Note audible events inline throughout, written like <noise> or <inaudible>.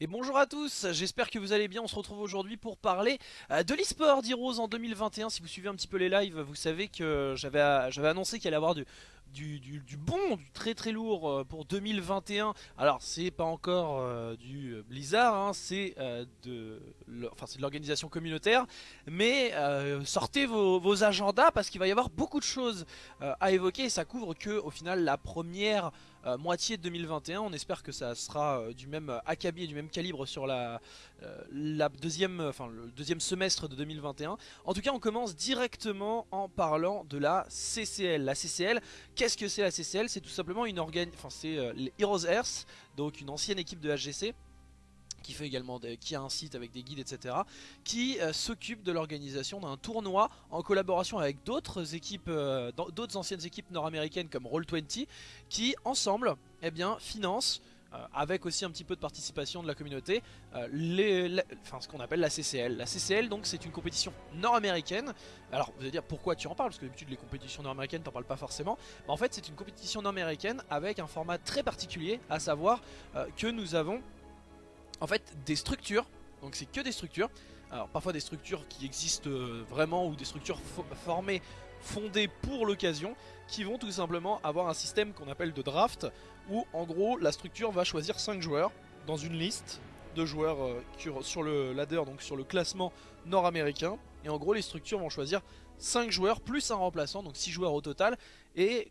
Et bonjour à tous, j'espère que vous allez bien, on se retrouve aujourd'hui pour parler euh, de l'eSport d'Heroes en 2021 Si vous suivez un petit peu les lives, vous savez que j'avais annoncé qu'il allait y avoir du, du, bon, du très très lourd euh, pour 2021. Alors c'est pas encore euh, du Blizzard, hein, c'est de l'organisation communautaire. Mais sortez vos, agendas parce qu'il va y avoir beaucoup de choses à évoquer. Et ça couvre que au final la première euh, moitié de 2021. On espère que ça sera euh, du même acabit et du même calibre sur la, euh, la deuxième, le deuxième semestre de 2021. En tout cas, on commence directement en parlant de la CCL. La CCL, qu'est-ce que c'est la CCL C'est tout simplement une organe, enfin c'est les Heroes Earth, donc une ancienne équipe de HGC qui fait également qui a un site avec des guides etc qui euh, s'occupe de l'organisation d'un tournoi en collaboration avec d'autres équipes euh, d'autres anciennes équipes nord-américaines comme Roll20 qui ensemble eh bien financent euh, avec aussi un petit peu de participation de la communauté, enfin, ce qu'on appelle la CCL. La CCL donc c'est une compétition nord-américaine. Alors vous allez dire pourquoi tu en parles, parce que d'habitude les compétitions nord-américaines t'en parles pas forcément. Mais en fait c'est une compétition nord-américaine avec un format très particulier, à savoir que nous avons en fait des structures, donc c'est que des structures, alors parfois des structures qui existent euh, vraiment ou des structures formées, fondées pour l'occasion, qui vont tout simplement avoir un système qu'on appelle de draft, où en gros la structure va choisir 5 joueurs dans une liste de joueurs euh, sur le ladder, donc sur le classement nord-américain, et en gros les structures vont choisir 5 joueurs plus un remplaçant, donc 6 joueurs au total, et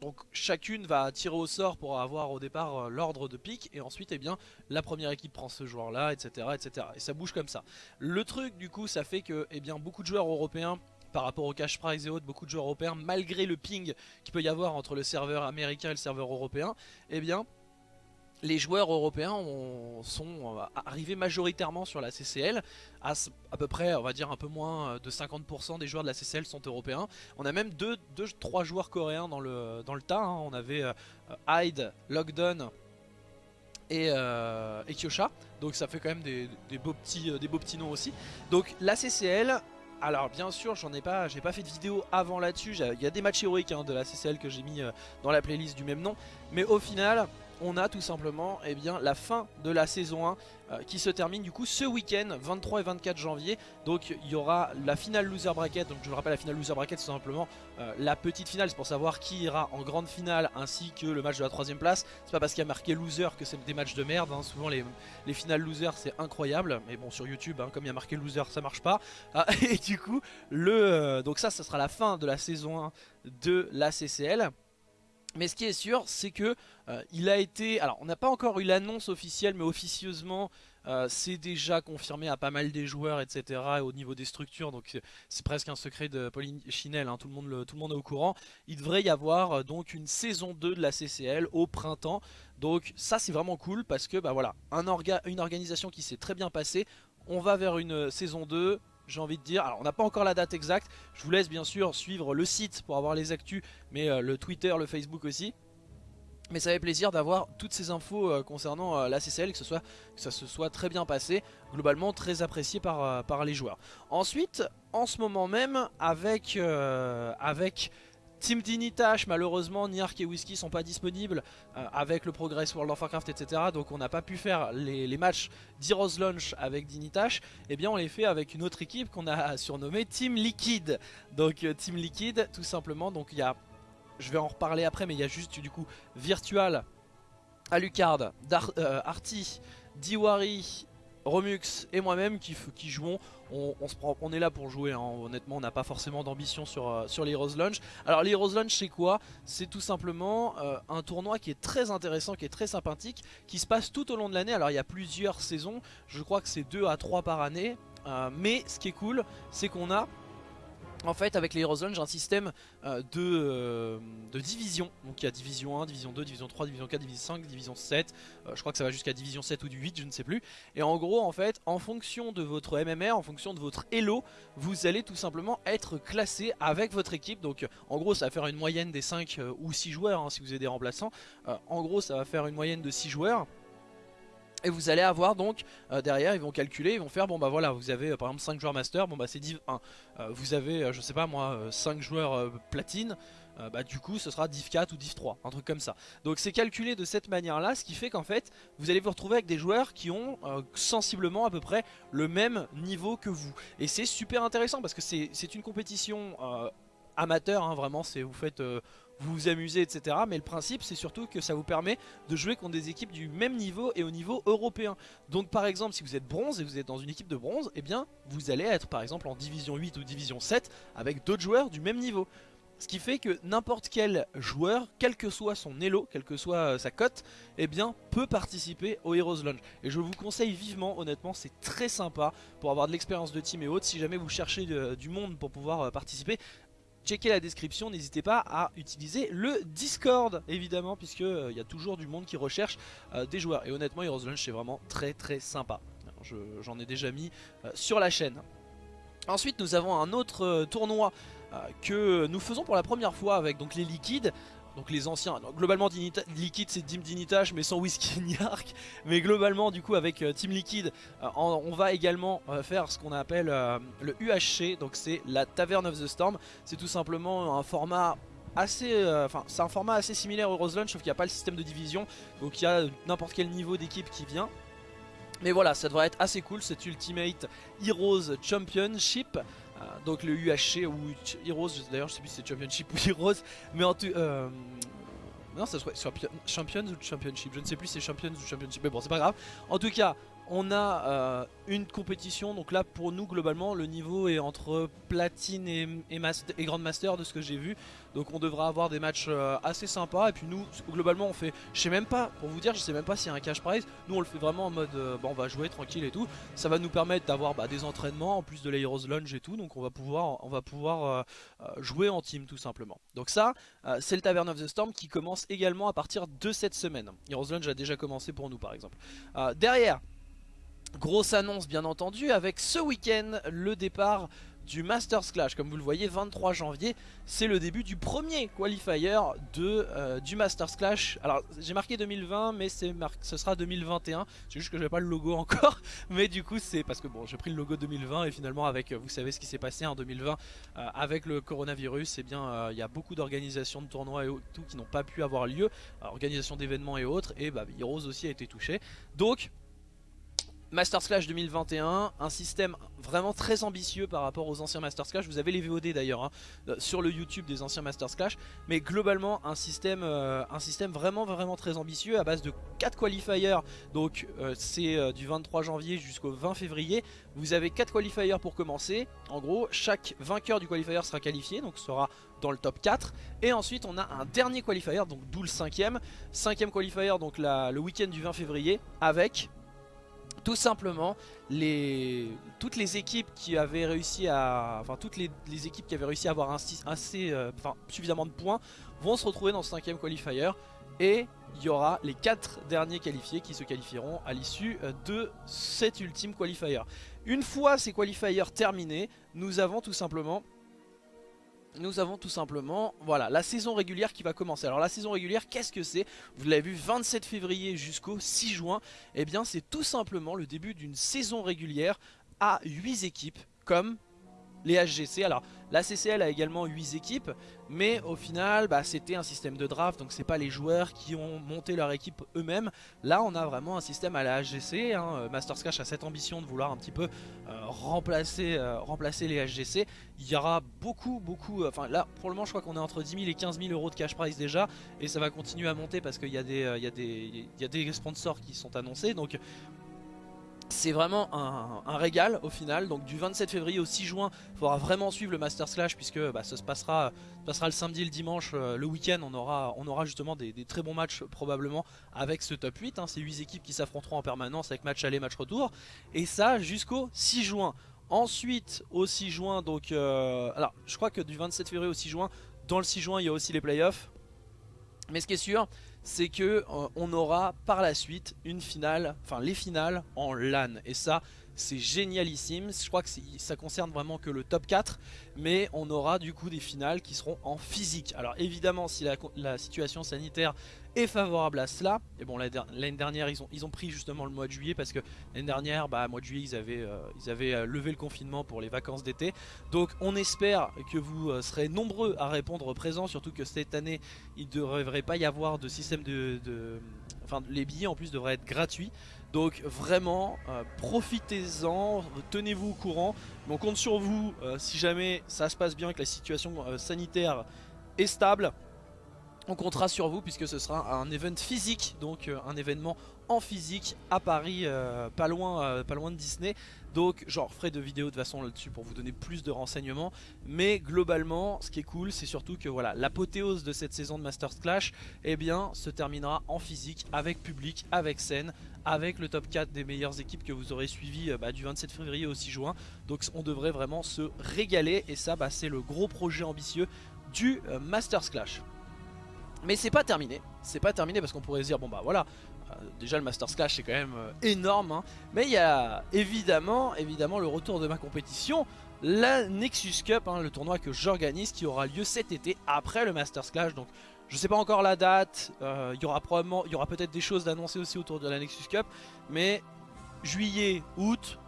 donc chacune va tirer au sort pour avoir au départ euh, l'ordre de pique. Et ensuite eh bien la première équipe prend ce joueur là etc etc et ça bouge comme ça. Le truc du coup ça fait que eh bien beaucoup de joueurs européens par rapport au cash prize et autres, beaucoup de joueurs européens malgré le ping qu'il peut y avoir entre le serveur américain et le serveur européen, eh bien les joueurs européens sont euh, arrivés majoritairement sur la CCL. À, peu près, on va dire un peu moins de 50% des joueurs de la CCL sont européens. On a même 2-3 joueurs coréens dans le, dans tas. Hein. On avait euh, Hyde, Lockdown et, euh, Kyosha. Donc ça fait quand même des, beaux petits, des beaux petits noms aussi. Donc la CCL, alors bien sûr j'en ai pas j'ai pas fait de vidéo avant là-dessus. Il y a des matchs héroïques hein, de la CCL que j'ai mis dans la playlist du même nom. Mais au final on a tout simplement eh bien, la fin de la saison 1 euh, qui se termine du coup ce week-end 23 et 24 janvier. Donc il y aura la finale loser bracket. Donc je vous rappelle la finale loser bracket c'est simplement euh, la petite finale. C'est pour savoir qui ira en grande finale ainsi que le match de la troisième place. C'est pas parce qu'il y a marqué loser que c'est des matchs de merde hein. souvent les, les, finales loser c'est incroyable. Mais bon sur youtube hein, comme il y a marqué loser ça marche pas. Ah, <laughs> et du coup le euh, donc ça ça sera la fin de la saison 1 de la CCL mais ce qui est sûr, c'est que euh, il a été... Alors, on n'a pas encore eu l'annonce officielle, mais officieusement, euh, c'est déjà confirmé à pas mal des joueurs, etc. au niveau des structures, donc c'est presque un secret de Pauline Chinel, hein, tout, le monde tout le monde est au courant. Il devrait y avoir euh, donc une saison 2 de la CCL au printemps. Donc ça, c'est vraiment cool parce que, bah voilà, un une organisation qui s'est très bien passée. On va vers une saison 2, j'ai envie de dire. Alors on n'a pas encore la date exacte, je vous laisse bien sûr suivre le site pour avoir les actus, mais euh, le Twitter, le Facebook aussi. Mais ça fait plaisir d'avoir toutes ces infos euh, concernant euh, la CCL, que, ça se soit très bien passé, globalement très apprécié par, par les joueurs. Ensuite, en ce moment même, avec, avec Team Dinitash, malheureusement, Niark et Whisky sont pas disponibles euh, avec le Progress World of Warcraft, etc. Donc on n'a pas pu faire les, matchs d'Heroes Launch avec Dinitash. Eh bien on les fait avec une autre équipe qu'on a <laughs> surnommée Team Liquid. Donc euh, Team Liquid, tout simplement. Donc il y a, je vais en reparler après, mais il y a juste du coup Virtual, Alucard, Dar euh, Diwari Romux et moi-même qui, jouons, on, est là pour jouer, hein. honnêtement on n'a pas forcément d'ambition sur, euh, sur les Heroes Launch. Alors les Heroes Launch c'est quoi? C'est tout simplement euh, un tournoi qui est très intéressant, qui est très sympathique, qui se passe tout au long de l'année. Alors il y a plusieurs saisons, je crois que c'est 2 à 3 par année, euh, mais ce qui est cool c'est qu'on a en fait avec les Heroes j'ai un système euh, euh, de, division. Donc il y a division 1, division 2, division 3, division 4, division 5, division 7 euh, Je crois que ça va jusqu'à division 7 ou du 8 je ne sais plus. Et en gros en fait en fonction de votre MMR, en fonction de votre Elo Vous allez tout simplement être classé avec votre équipe. Donc en gros ça va faire une moyenne des 5 ou 6 joueurs hein, si vous avez des remplaçants. En gros ça va faire une moyenne de 6 joueurs Et vous allez avoir donc euh, derrière, ils vont calculer, ils vont faire bon bah voilà, vous avez euh, par exemple 5 joueurs master, bon bah c'est div 1. Euh, vous avez je sais pas moi 5 joueurs platine, bah du coup ce sera div 4 ou div 3, un truc comme ça. Donc c'est calculé de cette manière là, ce qui fait qu'en fait vous allez vous retrouver avec des joueurs qui ont sensiblement à peu près le même niveau que vous. Et c'est super intéressant parce que c'est une compétition amateur, hein, vraiment, c'est vous faites vous vous amusez, etc. Mais le principe, c'est surtout que ça vous permet de jouer contre des équipes du même niveau et au niveau européen. Donc par exemple, si vous êtes bronze et vous êtes dans une équipe de bronze, eh bien, vous allez être par exemple en division 8 ou division 7 avec d'autres joueurs du même niveau. Ce qui fait que n'importe quel joueur, quel que soit son elo, quelle que soit euh, sa cote, eh peut participer au Heroes Lounge. Et je vous conseille vivement, honnêtement, c'est très sympa pour avoir de l'expérience de team et autres. Si jamais vous cherchez du monde pour pouvoir euh, participer, checkez la description, n'hésitez pas à utiliser le Discord évidemment puisque il euh, y a toujours du monde qui recherche euh, des joueurs. Et honnêtement Heroes Lunch c'est vraiment très très sympa, j'en ai déjà mis euh, sur la chaîne. Ensuite nous avons un autre tournoi que nous faisons pour la première fois avec donc les liquides donc les anciens, globalement Liquid c'est Team Dinitage mais sans Whisky <laughs> ni Arc. Mais globalement du coup avec euh, Team Liquid euh, on va également euh, faire ce qu'on appelle le UHC Donc c'est la Tavern of the Storm. C'est tout simplement un format assez c'est un format assez similaire au Rose Lunch sauf qu'il n'y a pas le système de division. Donc il y a n'importe quel niveau d'équipe qui vient. Mais voilà ça devrait être assez cool cet Ultimate Heroes Championship donc le UHC ou Heroes, d'ailleurs je sais plus si c'est Championship ou Heroes, mais en tout... Euh, non, ça serait Champions ou Championship, je ne sais plus si c'est Champions ou Championship, mais bon c'est pas grave. En tout cas, on a euh, une compétition, donc là pour nous globalement le niveau est entre platine et, et, grandmaster de ce que j'ai vu. Donc on devra avoir des matchs euh, assez sympas. Et puis nous globalement on fait, je sais même pas, pour vous dire je sais même pas s'il y a un cash prize. Nous on le fait vraiment en mode, euh, on va jouer tranquille et tout. Ça va nous permettre d'avoir bah, des entraînements en plus de l'Heroes Lunge et tout. Donc on va pouvoir, on va pouvoir jouer en team tout simplement. Donc ça c'est le Tavern of the Storm qui commence également à partir de cette semaine. Heroes Lunge a déjà commencé pour nous par exemple. Derrière Grosse annonce bien entendu avec ce week-end le départ du Masters Clash. Comme vous le voyez 23 janvier c'est le début du premier qualifier euh, du Masters Clash. Alors j'ai marqué 2020 mais ce sera 2021 C'est juste que j'avais pas le logo <laughs> encore. Mais du coup c'est parce que bon j'ai pris le logo 2020 Et finalement avec vous savez ce qui s'est passé en 2020 euh, Avec le coronavirus eh bien euh, il y a beaucoup d'organisations de tournois et tout qui n'ont pas pu avoir lieu Organisation d'événements et autres. Et bah Heroes aussi a été touché. Donc Masters Clash 2021, un système vraiment très ambitieux par rapport aux anciens Masters Clash. Vous avez les VOD d'ailleurs hein, euh, sur le YouTube des anciens Masters Clash. Mais globalement un système, euh, un système vraiment vraiment très ambitieux à base de 4 qualifiers. Donc euh, c'est du 23 janvier jusqu'au 20 février. Vous avez 4 qualifiers pour commencer. En gros chaque vainqueur du qualifier sera qualifié donc sera dans le top 4 et ensuite on a un dernier qualifier donc d'où le cinquième cinquième qualifier donc le week-end du 20 février avec tout simplement toutes les équipes qui avaient réussi à avoir assez, euh, suffisamment de points vont se retrouver dans ce cinquième qualifier et il y aura les quatre derniers qualifiés qui se qualifieront à l'issue euh, de cet ultime qualifier. Une fois ces qualifiers terminés, nous avons tout simplement nous avons tout simplement voilà, la saison régulière qui va commencer. Alors la saison régulière, qu'est-ce que c'est? Vous l'avez vu, 27 février jusqu'au 6 juin. Eh bien c'est tout simplement le début d'une saison régulière à 8 équipes comme les HGC. Alors la CCL a également 8 équipes, mais au final bah, c'était un système de draft, donc c'est pas les joueurs qui ont monté leur équipe eux-mêmes. Là on a vraiment un système à la HGC, hein. Euh, Masters Cash a cette ambition de vouloir un petit peu euh, remplacer, euh, remplacer les HGC. Il y aura beaucoup, beaucoup, enfin là pour le moment je crois qu'on est entre 10 000 et 15 000 euros de cash prize déjà, et ça va continuer à monter parce qu'il y, y, des, y a des sponsors qui sont annoncés, donc c'est vraiment un, régal au final, donc du 27 février au 6 juin, il faudra vraiment suivre le Master Slash puisque bah, ça se passera, passera le samedi le dimanche, euh, le week-end, on aura, on aura justement des, très bons matchs probablement avec ce top 8, hein, ces 8 équipes qui s'affronteront en permanence avec match aller, match retour, et ça jusqu'au 6 juin. Ensuite, au 6 juin, donc, euh, alors je crois que du 27 février au 6 juin, dans le 6 juin il y a aussi les playoffs, mais ce qui est sûr, c'est que euh, on aura par la suite une finale, enfin les finales en LAN. Et ça, c'est génialissime. Je crois que ça concerne vraiment que le top 4, mais on aura du coup des finales qui seront en physique. Alors évidemment, si la, situation sanitaire est favorable à cela, et bon l'année dernière ils ont, ils ont pris justement le mois de juillet parce que l'année dernière, bah mois de juillet ils avaient, euh, ils avaient euh, levé le confinement pour les vacances d'été. Donc on espère que vous euh, serez nombreux à répondre présent, surtout que cette année il ne devrait pas y avoir de système de. Enfin les billets en plus devraient être gratuits. Donc vraiment, profitez-en, tenez-vous au courant. on compte sur vous si jamais ça se passe bien, que la situation sanitaire est stable. On comptera sur vous puisque ce sera un event physique, donc un événement en physique à Paris, pas, loin, pas loin de Disney. Donc genre ferai de vidéos de façon là-dessus pour vous donner plus de renseignements. Mais globalement, ce qui est cool, c'est surtout que voilà, l'apothéose de cette saison de Masters Clash, eh se terminera en physique, avec public, avec scène, avec le top 4 des meilleures équipes que vous aurez suivi euh, bah, du 27 février au 6 juin. Donc on devrait vraiment se régaler et ça bah, c'est le gros projet ambitieux du euh, Masters Clash. Mais c'est pas terminé, c'est pas terminé parce qu'on pourrait se dire bon bah voilà, euh, déjà le Masters Clash c'est quand même énorme, hein. mais il y a évidemment, évidemment le retour de ma compétition, la Nexus Cup, hein, le tournoi que j'organise qui aura lieu cet été après le Masters Clash, donc je sais pas encore la date, euh, il y aura il y aura peut-être des choses d'annoncer aussi autour de la Nexus Cup, mais juillet, août,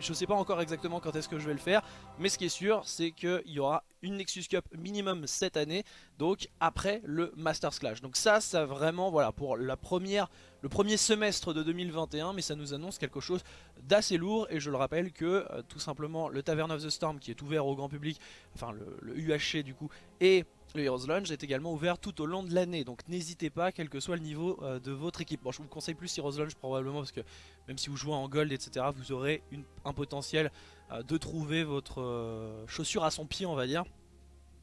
je sais pas encore exactement quand est-ce que je vais le faire, mais ce qui est sûr, c'est qu'il y aura une Nexus Cup minimum cette année, donc après le Masters Clash. Donc ça, ça vraiment, voilà, pour la première, le premier semestre de 2021, mais ça nous annonce quelque chose d'assez lourd, et je le rappelle que euh, tout simplement le Tavern of the Storm qui est ouvert au grand public, enfin le, UHC du coup, et le Heroes Launch est également ouvert tout au long de l'année, donc n'hésitez pas, quel que soit le niveau euh, de votre équipe. Bon, je vous conseille plus Heroes Launch probablement, parce que même si vous jouez en gold, etc., vous aurez un potentiel euh, de trouver votre euh, chaussure à son pied, on va dire.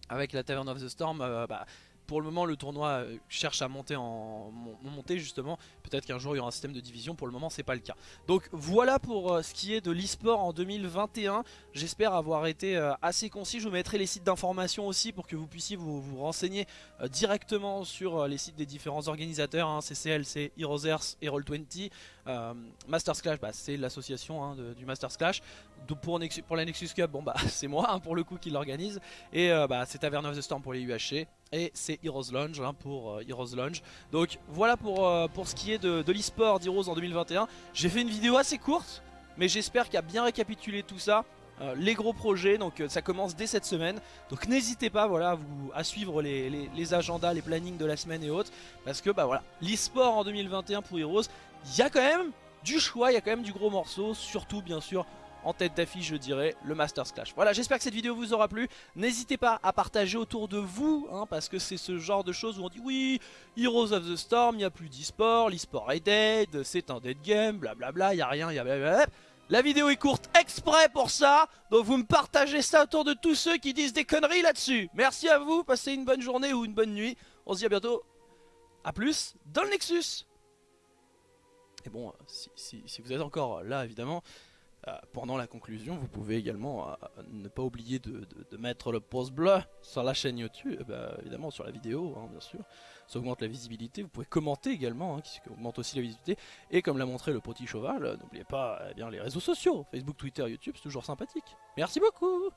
Avec la Tavern of the Storm, bah, pour le moment le tournoi euh, cherche à monter en justement. Peut-être qu'un jour il y aura un système de division. Pour le moment c'est pas le cas. Donc voilà pour euh, ce qui est de l'e-sport en 2021 j'espère avoir été euh, assez concis. Je vous mettrai les sites d'information aussi pour que vous puissiez vous, renseigner directement sur les sites des différents organisateurs hein, CCLC, Heroes Earth et Roll20 Masters Clash bah, c'est l'association hein, du Masters Clash pour, la Nexus Cup bah <laughs> c'est moi hein, pour le coup qui l'organise et bah, c'est Tavern of the Storm pour les UHC et c'est Heroes Lounge hein, pour euh, Heroes Lounge. Donc voilà pour, euh, pour ce qui est de, de l'e-sport d'Heroes en 2021. J'ai fait une vidéo assez courte, mais j'espère qu'il a bien récapitulé tout ça. Euh, les gros projets, donc ça commence dès cette semaine. Donc n'hésitez pas à, suivre les, les, agendas, les plannings de la semaine et autres. Parce que bah voilà, l'e-sport en 2021 pour Heroes, il y a quand même du choix, il y a quand même du gros morceau. Surtout bien sûr en tête d'affiche je dirais le Masters Clash. Voilà j'espère que cette vidéo vous aura plu, n'hésitez pas à partager autour de vous hein, parce que c'est ce genre de choses où on dit oui Heroes of the Storm, il n'y a plus d'e-sport, l'e-sport est dead, c'est un dead game, blablabla, il n'y a rien, il y a blablabla. La vidéo est courte exprès pour ça, donc vous me partagez ça autour de tous ceux qui disent des conneries là-dessus. Merci à vous, passez une bonne journée ou une bonne nuit, on se dit à bientôt, a plus dans le Nexus et bon, si vous êtes encore là évidemment, euh, pendant la conclusion, vous pouvez également euh, ne pas oublier de, mettre le pouce bleu sur la chaîne YouTube, bah, évidemment sur la vidéo, hein, bien sûr. Ça augmente la visibilité. Vous pouvez commenter également, hein, qui augmente aussi la visibilité. Et comme l'a montré le petit cheval, n'oubliez pas eh bien, les réseaux sociaux, Facebook, Twitter, YouTube, c'est toujours sympathique. Merci beaucoup